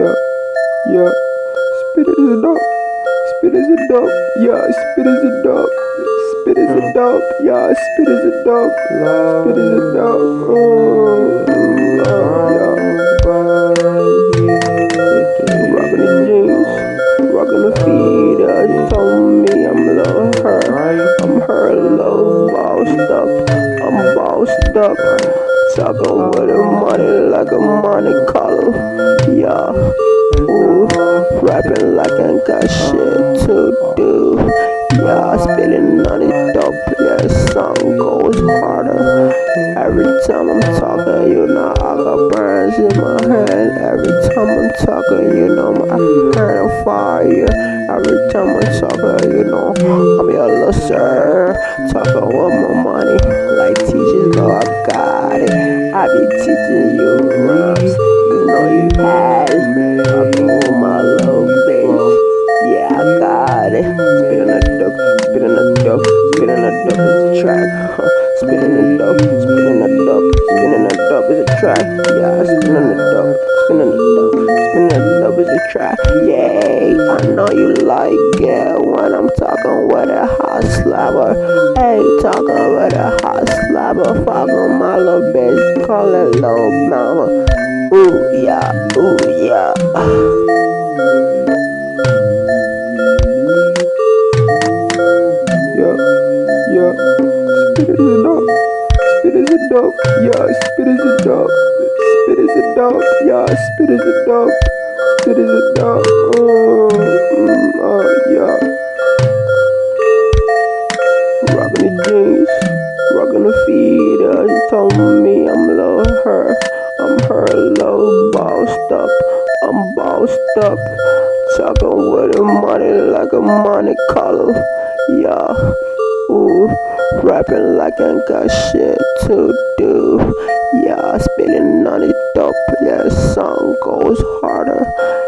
Yeah, yeah. spit is a dope. Spit is a dope. Yeah, spit is a dope. Spit is a dope. Yeah, spit is a dope. Spit is a dope. Oh, yeah. Rockin' the jeans, rockin' the feet. Uh, told me I'm her. Love bossed up. I'm bossed up. Talking with the money like a money color. Yeah. Ooh, rapping like I ain't got shit to do. Yeah, Every time I'm talking, you know I got burns in my head. Every time I'm talking, you know my head on fire. Every time I'm talking, you know I'm your loser. Talking with my money, spitting a track. Huh. Spitting a dope, spinning a dope, spitting a dope is a track. Yeah, spinning a dope, spinning a dope, spinning a dope is a track. Yay, I know you like it when I'm talking with a hot slapper. Hey, talking with a hot slapper. Fucking my little bitch, call it little mama. Ooh yeah, ooh. Yeah, Spit is a dope. Spit is a dope. Yeah, spit is a dope. Spit is a dope. Yeah, spit is a dope. Spit is a dope. Oh, mm, oh yeah. Rockin' the jeans, rockin' the feet. Uh, she told me I'm low her. I'm her low bossed up. I'm bossed up. Talking with the money like a money color. Yeah. Rapping like I ain't got shit to do. Yeah, spinning on the dope. Yeah, song goes harder.